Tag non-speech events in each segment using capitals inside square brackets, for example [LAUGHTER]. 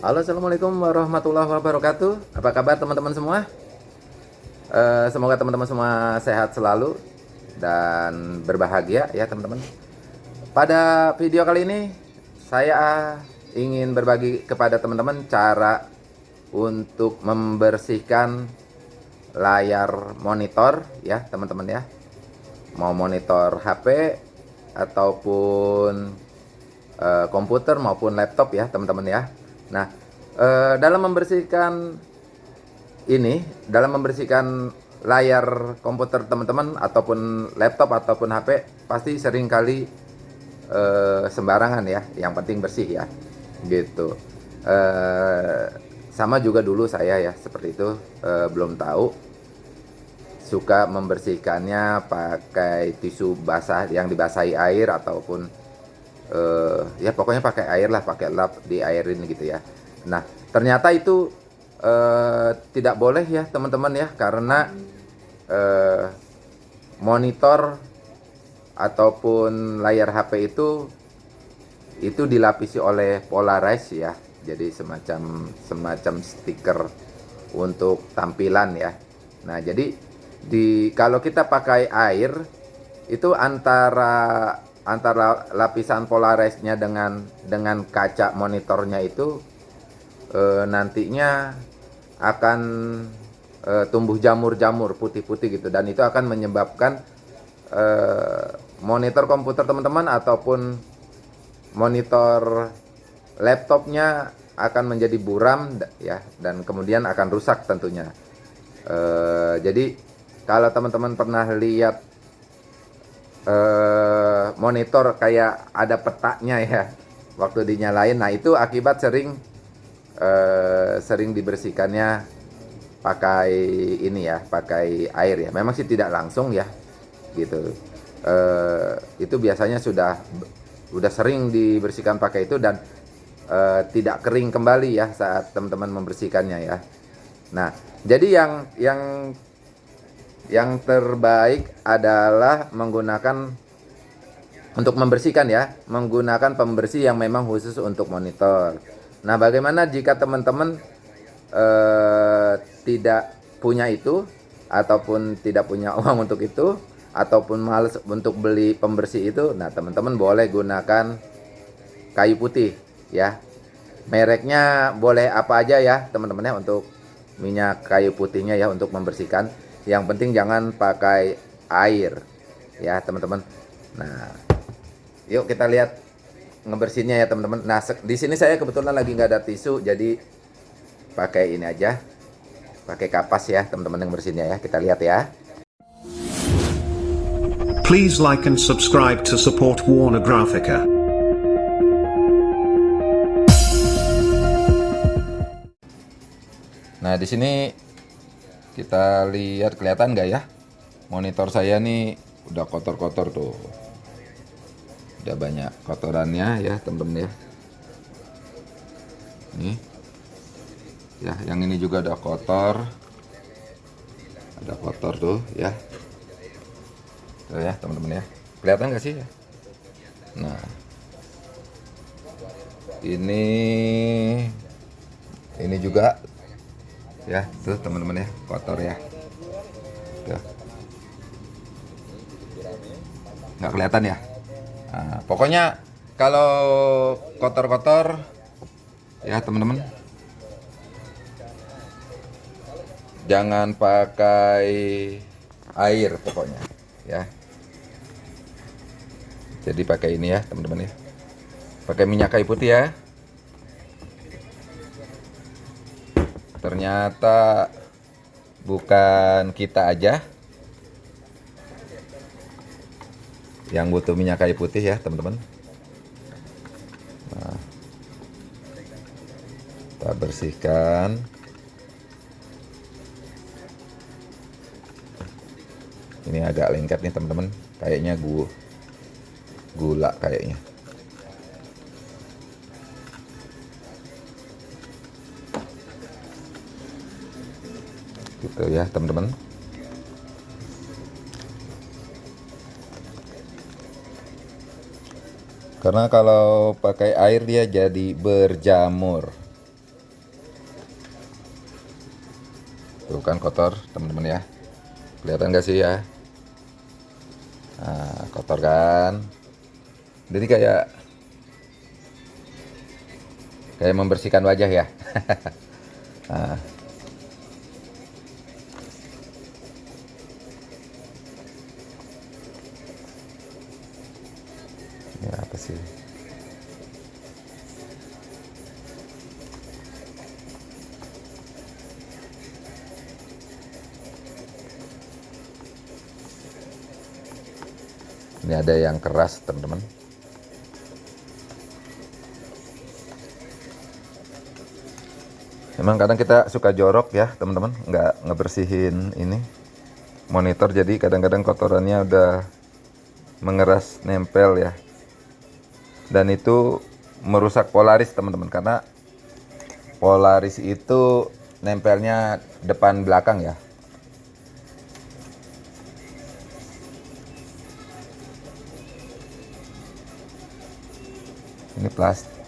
Halo Assalamualaikum warahmatullahi wabarakatuh. Apa kabar teman-teman semua? Uh, Semoga teman-teman semua sehat selalu Dan berbahagia ya teman-teman. Pada video kali ini Saya ingin berbagi kepada teman-teman Cara untuk membersihkan layar monitor ya teman-teman ya. Mau monitor HP Ataupun uh, komputer maupun laptop ya teman-teman ya Nah, eh, dalam membersihkan ini, dalam membersihkan layar komputer teman-teman ataupun laptop ataupun HP pasti sering kali eh, sembarangan ya. Yang penting bersih ya, gitu. Eh, sama juga dulu saya ya seperti itu eh, belum tahu suka membersihkannya pakai tisu basah yang dibasahi air ataupun uh, ya pokoknya pakai air lah pakai lap di airin gitu ya. Nah ternyata itu uh, tidak boleh ya teman-teman ya karena uh, monitor ataupun layar HP itu itu dilapisi oleh polarize ya. Jadi semacam semacam stiker untuk tampilan ya. Nah jadi di kalau kita pakai air itu antara antara lapisan polarisnya dengan dengan kaca monitornya itu e, nantinya akan e, tumbuh jamur-jamur putih-putih gitu. Dan itu akan menyebabkan e, monitor komputer teman-teman ataupun monitor laptopnya akan menjadi buram ya. Dan kemudian akan rusak tentunya. E, jadi kalau teman-teman pernah lihat eh, monitor kayak ada petanya ya waktu dinyalain. Nah itu akibat sering eh, sering dibersihkannya pakai ini ya, pakai air ya. Memang sih tidak langsung ya, gitu. Eh, itu biasanya sudah udah sering dibersihkan pakai itu dan eh, tidak kering kembali ya saat teman-teman membersihkannya ya. Nah jadi yang yang yang terbaik adalah menggunakan untuk membersihkan ya, menggunakan pembersih yang memang khusus untuk monitor. Nah, bagaimana jika teman-teman eh, tidak punya itu ataupun tidak punya [LAUGHS] uang untuk itu ataupun males untuk beli pembersih itu? Nah, teman-teman boleh gunakan kayu putih ya. Mereknya boleh apa aja ya, teman-teman ya untuk minyak kayu putihnya ya untuk membersihkan yang penting jangan pakai air. Ya teman-teman. Nah yuk kita lihat ngebersihnya ya teman-teman. Nah di sini saya kebetulan lagi nggak ada tisu jadi pakai ini aja. Pakai kapas ya teman-teman yang bersihnya ya. Kita lihat ya. Please like and subscribe to support Warner Graphica. Nah, di sini kita lihat kelihatan nggak ya? Monitor saya nih udah kotor-kotor tuh. Udah banyak kotorannya ya temen-temen ya. Nih. Ya yang ini juga ada kotor. Ada kotor tuh ya. Tuh ya teman-teman ya. Kelihatan nggak sih ya? Nah. Ini ini juga ya tuh teman-teman ya kotor ya. Tuh. Nggak kelihatan ya? Nah, pokoknya kalau kotor-kotor ya teman-teman. Jangan pakai air pokoknya ya. Jadi pakai ini ya teman-teman ya. Pakai minyak kayu putih ya ternyata bukan kita aja yang butuh minyak kayu putih ya teman-teman. Nah, kita bersihkan. Ini agak lengket nih teman-teman. Kayaknya gula kayaknya gitu ya teman-teman. Karena kalau pakai air dia jadi berjamur. Tuh kan kotor teman-teman ya. Kelihatan gak sih ya? Nah, kotor kan? Jadi kayak kayak membersihkan wajah ya. [LAUGHS] Nah. Ini apa sih? Ini ada yang keras teman-teman. Emang kadang kita suka jorok ya teman-teman. Nggak ngebersihin ini monitor jadi kadang-kadang kotorannya udah mengeras nempel ya dan itu merusak polaris teman-teman karena polaris itu nempelnya depan belakang ya. Ini plastik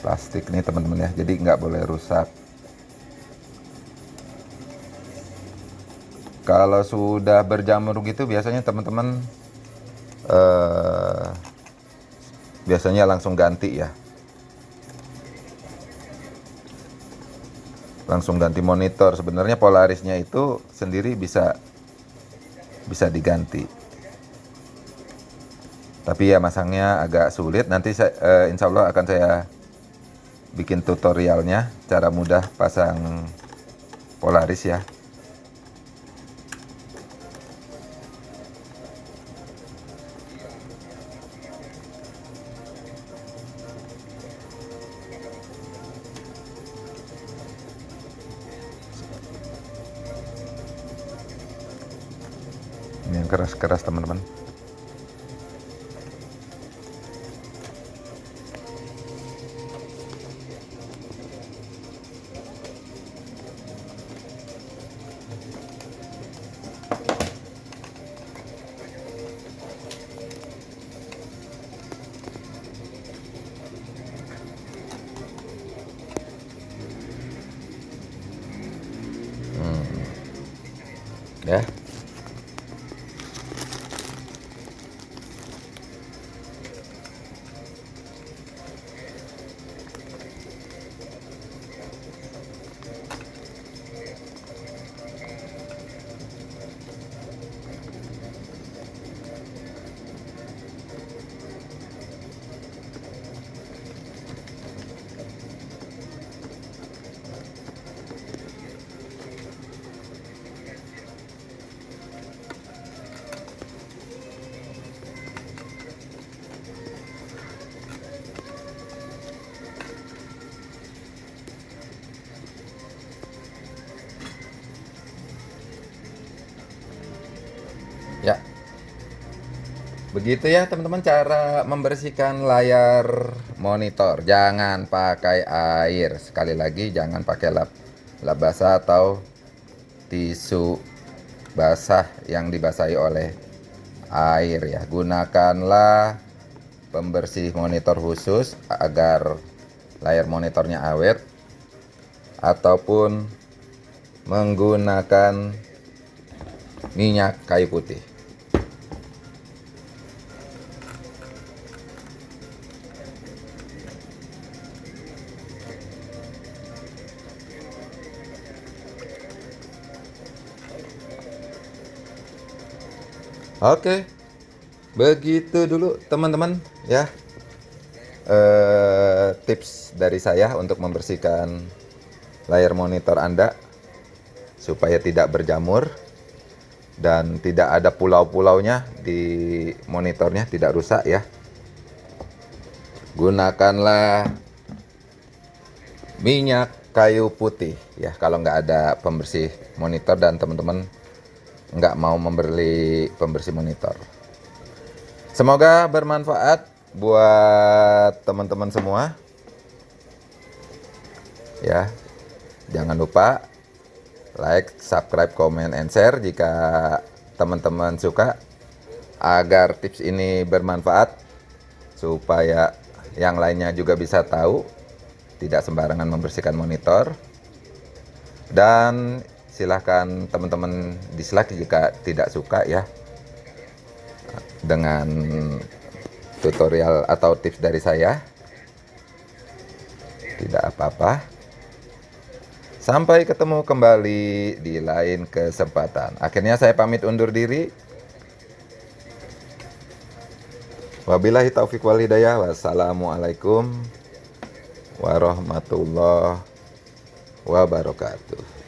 plastik nih teman-teman ya. Jadi nggak boleh rusak. Kalau sudah berjamur gitu biasanya teman-teman eh, biasanya langsung ganti ya. Langsung ganti monitor. Sebenarnya polarisnya itu sendiri bisa bisa diganti. Tapi ya masangnya agak sulit. Nanti saya, eh, insya Allah akan saya bikin tutorialnya. Cara mudah pasang polaris ya yang keras-keras teman-teman Begitu ya teman-teman cara membersihkan layar monitor. Jangan pakai air. Sekali lagi jangan pakai lap lap basah atau tisu basah yang dibasahi oleh air ya. Gunakanlah pembersih monitor khusus agar layar monitornya awet ataupun menggunakan minyak kayu putih. Oke, begitu dulu teman-teman ya. Eh, tips dari saya untuk membersihkan layar monitor Anda supaya tidak berjamur dan tidak ada pulau-pulaunya di monitornya tidak rusak ya. Gunakanlah minyak kayu putih ya kalau nggak ada pembersih monitor dan teman-teman nggak mau membeli pembersih monitor. Semoga bermanfaat buat teman-teman semua. Ya, jangan lupa like, subscribe, comment, and share jika teman-teman suka agar tips ini bermanfaat supaya yang lainnya juga bisa tahu tidak sembarangan membersihkan monitor Dan silahkan teman-teman dislike jika tidak suka ya dengan tutorial atau tips dari saya. Tidak apa-apa. Sampai ketemu kembali di lain kesempatan. Akhirnya saya pamit undur diri. Wabillahi taufiq wal hidayah. Wassalamualaikum warahmatullahi wabarakatuh.